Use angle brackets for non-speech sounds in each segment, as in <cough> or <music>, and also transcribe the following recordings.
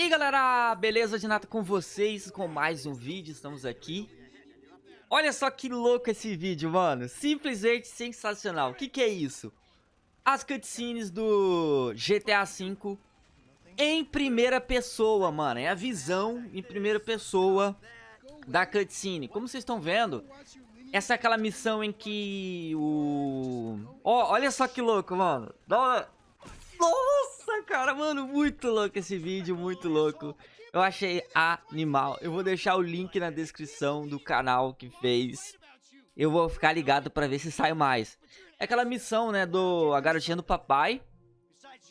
E aí galera, beleza de nada com vocês, com mais um vídeo, estamos aqui. Olha só que louco esse vídeo, mano, simplesmente sensacional, o que que é isso? As cutscenes do GTA V em primeira pessoa, mano, é a visão em primeira pessoa da cutscene. Como vocês estão vendo, essa é aquela missão em que o... Oh, olha só que louco, mano, dá uma... cara, mano, muito louco esse vídeo, muito louco. Eu achei animal. Eu vou deixar o link na descrição do canal que fez. Eu vou ficar ligado pra ver se sai mais. É aquela missão, né, do A Garotinha do Papai.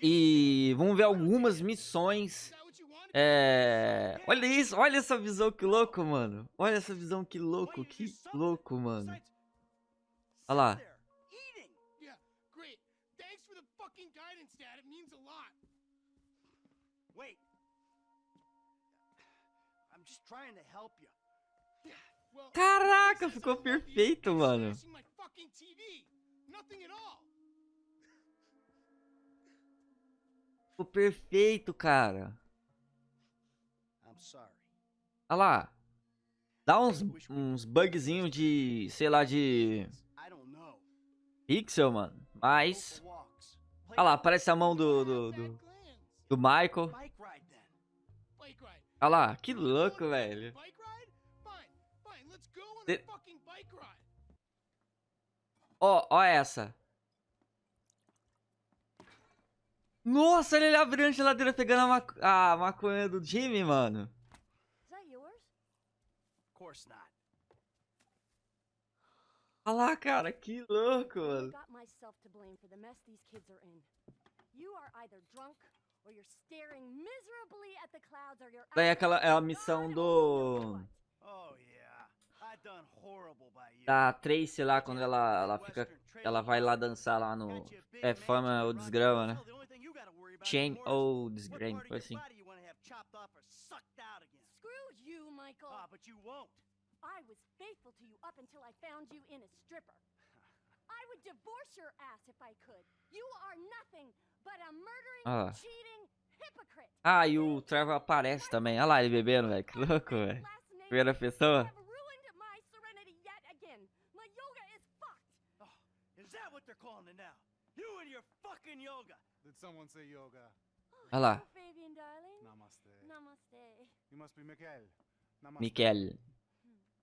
E vamos ver algumas missões. É... Olha isso, olha essa visão que louco, mano. Olha essa visão que louco, que louco, mano. Olha lá. Caraca, ficou perfeito, mano. Ficou perfeito, cara. Olha lá. Dá uns, uns bugzinhos de, sei lá, de... Pixel, mano. Mas... Olha lá, aparece a mão do, do, do, do Michael. Olha lá, que louco, velho. De... Ó, ó essa. Nossa, ele abriu a geladeira pegando a, maco a maconha do Jimmy, mano. Olha lá, cara, que louco, mano. Daí aquela é a missão do oh, da Tracy lá quando ela ela fica ela vai lá dançar lá no é fama ou desgrama, né? Chain ou desgrama, foi assim. Screw you, Michael. Ah, but you won't. I was faithful to you up until I found you in a stripper. I would divorce your ass if I could. You are nothing but a murdering, ah. cheating hypocrite. Ah, e o Trevor aparece também. Olha lá ele bebendo, velho. Que louco, velho. Primeira pessoa. Olha lá. Namaste. Namaste. You must be Mikael. Namaste. Mikael.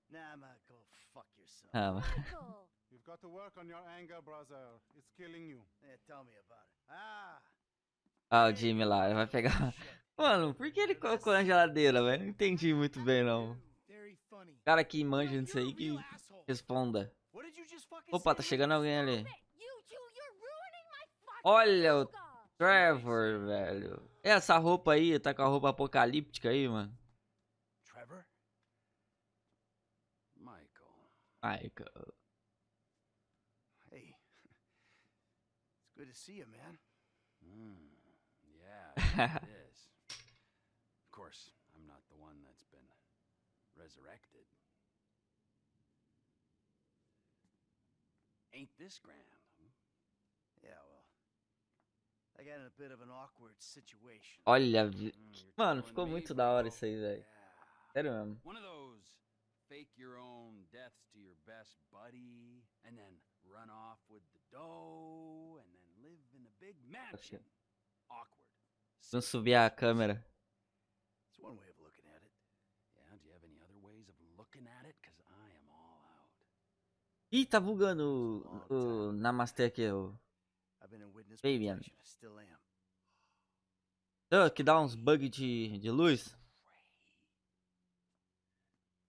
Nah, Michael, fuck yourself. Ah, got to work on your anger, brother. It's killing you. Yeah, tell me about it. Ah! Ah, o Jimmy lá, vai pegar... <laughs> Mano, por que ele colocou na geladeira, velho? Não entendi muito bem, não. Cara que manja nisso aí, que responda. Opa, tá chegando alguém ali. Olha o Trevor, velho. Essa roupa aí, tá com a roupa apocalíptica aí, mano. Michael. Hey, see you, man. Mm, yeah, <laughs> it is. Of course, I'm not the one that's been resurrected. Ain't this grand? Hmm? Yeah, well. I got in a bit of an awkward situation. Olha, mm, mano, ficou muito da hora isso aí, velho. Sério mesmo. One of those fake your own deaths to your best buddy, and then run off with the dough, and then live in a big mansion. Awkward. Vamos subir a câmera. It's one way of looking at it. Yeah, do you have any other ways of looking at it? Because I am all out. Ih, tá bugando o, o Namaste aqui, o Fabian. Oh, que dá uns bugs de, de luz.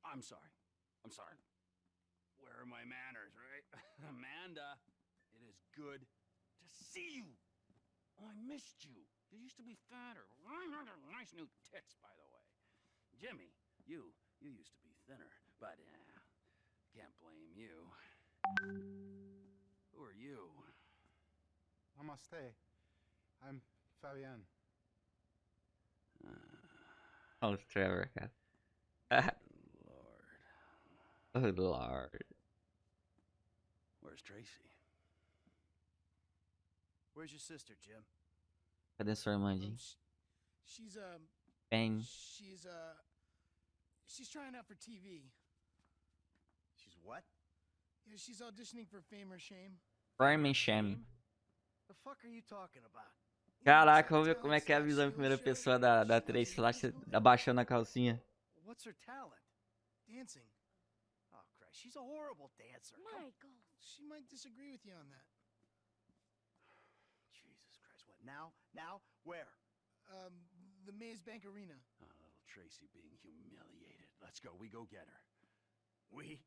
I'm sorry. I'm sorry. Where are my manners, right? <laughs> Amanda, it is good to see you. I missed you. You used to be fatter. Nice new tits, by the way. Jimmy, you, you used to be thinner, but uh, can't blame you. Who are you? Namaste. I'm Fabian. Uh, oh, it's Trevor. Oh lord. Where's Tracy? Where's your sister, Jim? Cadê sua irmã, Jim? She's um Fame. She's uh she's trying out for TV. She's what? Yeah, she's auditioning for Fame or Shame. Fame and Shame. The fuck are you talking about? Caraca, vamos ver como é que é a visão em primeira pessoa da, da Tracy Slash abaixando a calcinha. What's her talent? Dancing. Oh Christ, she's a horrible dancer. Michael. She might disagree with you on that. Jesus Christ, what now? Now? Where? Um, the Maze Bank Arena. Oh, little Tracy being humiliated. Let's go. We go get her. We?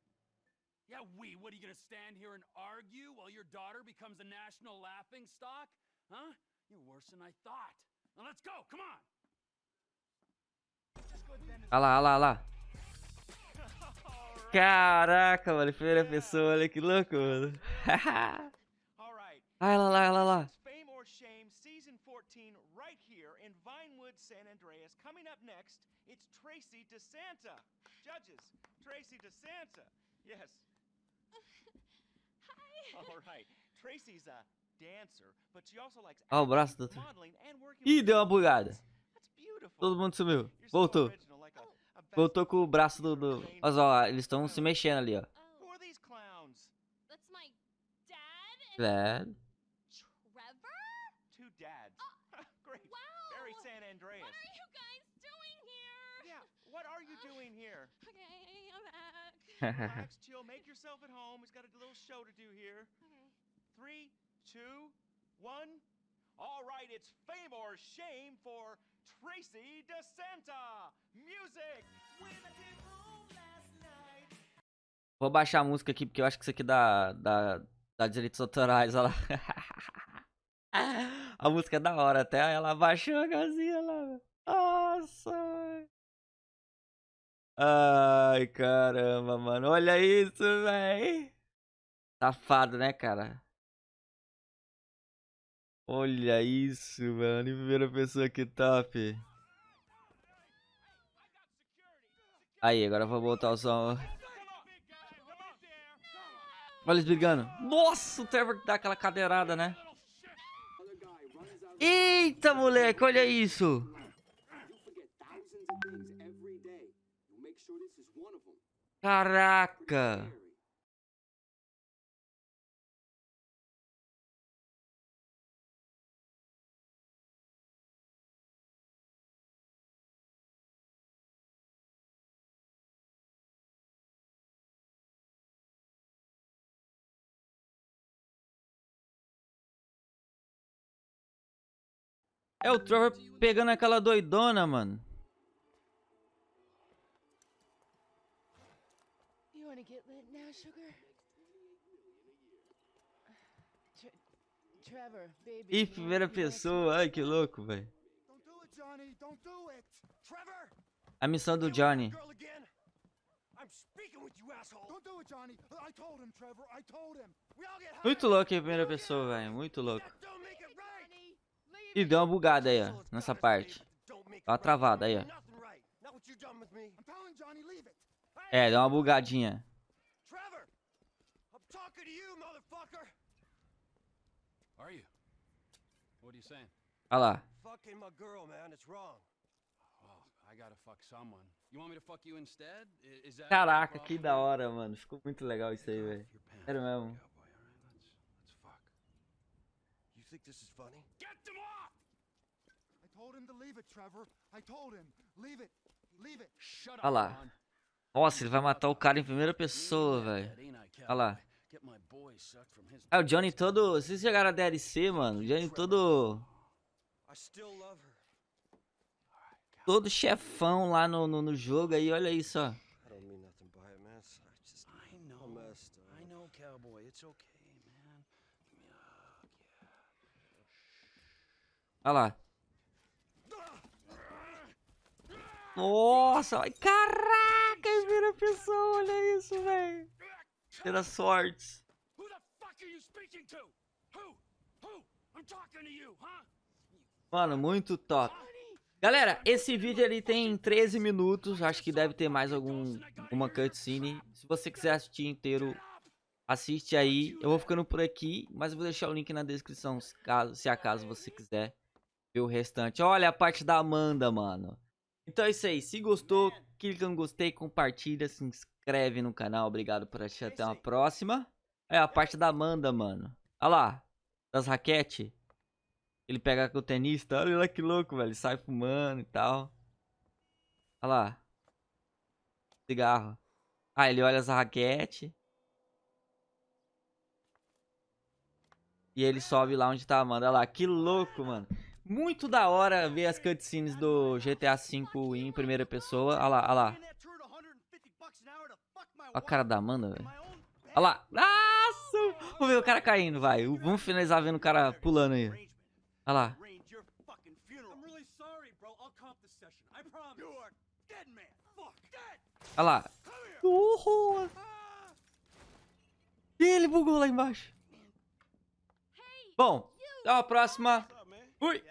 Yeah, we. What are you gonna stand here and argue while your daughter becomes a national laughing stock? Huh? You're worse than I thought. Now let's go. Come on. Olha lá, olha lá, olha lá. <laughs> Caraca, mano, primeira pessoa, olha que louco, mano. All right. <laughs> Olha lá, lá, olha lá. San Andreas. Coming up next, it's Tracy DeSanta. Judges, Tracy DeSanta. Yes. <laughs> Hi. All right. Tracy's a dancer, but she also likes Ó, o braço do acting, outro. modeling, and working Ih, deu uma bugada. That's beautiful. Todo mundo sumiu. Voltou. Voltou com o braço do... do... Olha só, eles estão se mexendo ali, ó. Oh, dad and É. Trevor? Two dads. Great. Wow. Very San Andreas. What are you guys doing here? Yeah. What are you doing here? <laughs> Okay, I'm back. <laughs> Relax, chill, <laughs> make yourself at home. He's got a little show to do here. okay. Three, two, one. All right, it's fame or shame for Tracy DeSanta. Music. Vou baixar a música aqui, porque eu acho que isso aqui dá, dá, dá direitos autorais, olha lá. A música é da hora, até ela baixou a casinha lá. Nossa! Ai, caramba, mano. Olha isso, velho. Safado, né, cara? Olha isso, mano. Em primeira pessoa, que top. Aí, agora eu vou botar o som. Olha eles brigando. Nossa, o Trevor dá aquela cadeirada, né? Eita, moleque, olha isso. You forget thousands of things every day. You make sure this is one of them. Caraca. É o Trevor pegando aquela doidona, mano. You want to now, sugar? Tre- Trevor, baby. Ih, primeira pessoa. Ai, que louco, velho. A missão do Johnny. that girl again? I'm speaking with you, asshole! Don't do it, Johnny. I told him, Trevor. I told him. We all get high. Muito louco em primeira pessoa, velho. Muito louco. Ih, deu uma bugada aí, ó. Nessa parte. right. travada aí, ó. É, deu uma bugadinha. Trevor! I'm talking to you, motherfucker! Are you? What are you saying? Olha lá. Fucking my girl, man. It's wrong. Well, I gotta fuck someone. You want me to fuck you instead? I- Is that Caraca, que da hora, mano. Ficou muito legal isso aí, velho. Sério mesmo. You think this is funny? Get them off! I told him to leave it, Trevor. I told him. Leave it. Leave it. Shut up, Olha lá. Ron. Nossa, ele vai matar o cara em primeira pessoa, velho. Olha lá. É, o Johnny todo... Vocês chegaram a DLC, mano? O Johnny todo... Todo chefão lá no, no, no jogo aí, olha isso, ó. Yeah. Olha lá. Nossa, ai, caraca, primeira pessoa, olha isso, velho. Tira sorte. Who the fuck are you speaking to? Who? Who? I'm talking to you, huh? Mano, muito top. Galera, esse vídeo ali tem 13 minutos. Acho que deve ter mais algum, alguma cutscene. Se você quiser assistir inteiro, assiste aí. Eu vou ficando por aqui, mas eu vou deixar o link na descrição, se, caso, se acaso você quiser ver o restante. Olha a parte da Amanda, mano. Então é isso aí. Se gostou, clica no gostei, compartilha, se inscreve no canal. Obrigado por assistir. Até uma próxima. É a parte da Amanda, mano. Olha lá. Das raquete. Ele pega com o tenista. Olha lá que louco, velho. Sai fumando e tal. Olha lá. Cigarro. Ah, ele olha as raquete. E ele sobe lá onde tá a Amanda. Olha lá, que louco, mano. Muito da hora ver as cutscenes do GTA V em primeira pessoa. Olha lá, olha lá. Olha a cara da Amanda, velho. Olha lá. Nossa! Vamos ver o cara caindo, vai. Vamos finalizar vendo o cara pulando aí. Olha lá. Olha lá. Uhul. E ele bugou lá embaixo. Bom, até a próxima. Fui.